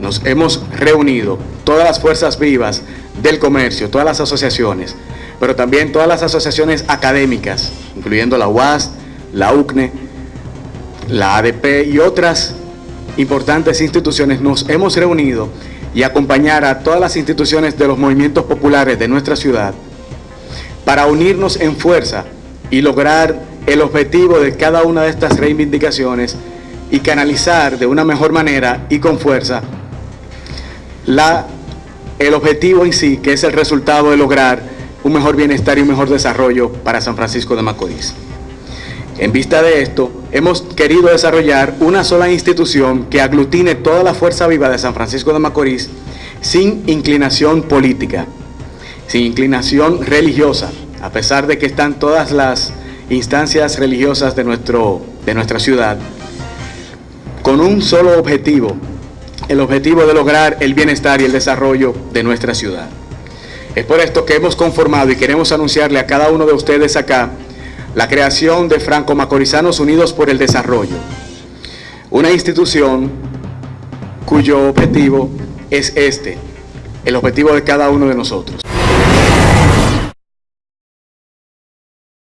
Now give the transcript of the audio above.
nos hemos reunido, todas las fuerzas vivas del comercio, todas las asociaciones, pero también todas las asociaciones académicas, incluyendo la UAS, la UCNE, la ADP y otras importantes instituciones, nos hemos reunido y acompañar a todas las instituciones de los movimientos populares de nuestra ciudad para unirnos en fuerza y lograr el objetivo de cada una de estas reivindicaciones y canalizar de una mejor manera y con fuerza la, el objetivo en sí, que es el resultado de lograr un mejor bienestar y un mejor desarrollo para San Francisco de Macorís. En vista de esto, hemos querido desarrollar una sola institución que aglutine toda la fuerza viva de San Francisco de Macorís sin inclinación política, sin inclinación religiosa, a pesar de que están todas las instancias religiosas de, nuestro, de nuestra ciudad, con un solo objetivo, el objetivo de lograr el bienestar y el desarrollo de nuestra ciudad. Es por esto que hemos conformado y queremos anunciarle a cada uno de ustedes acá la creación de Franco Macorizanos Unidos por el Desarrollo, una institución cuyo objetivo es este, el objetivo de cada uno de nosotros.